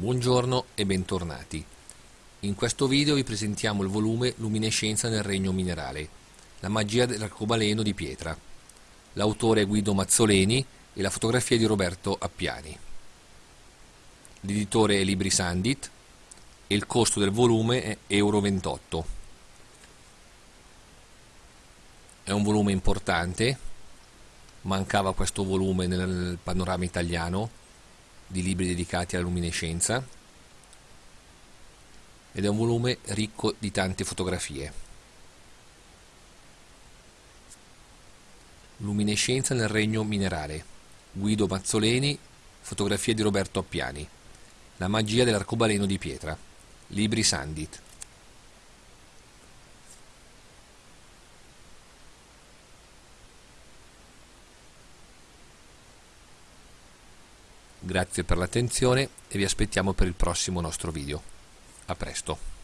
Buongiorno e bentornati. In questo video vi presentiamo il volume Luminescenza nel regno minerale, la magia dell'arcobaleno di pietra. L'autore è Guido Mazzoleni e la fotografia di Roberto Appiani. L'editore è Libri Sandit e il costo del volume è Euro 28. È un volume importante, mancava questo volume nel panorama italiano di libri dedicati alla luminescenza ed è un volume ricco di tante fotografie. Luminescenza nel regno minerale. Guido Mazzoleni, fotografie di Roberto Appiani. La magia dell'arcobaleno di pietra. Libri Sandit. Grazie per l'attenzione e vi aspettiamo per il prossimo nostro video. A presto.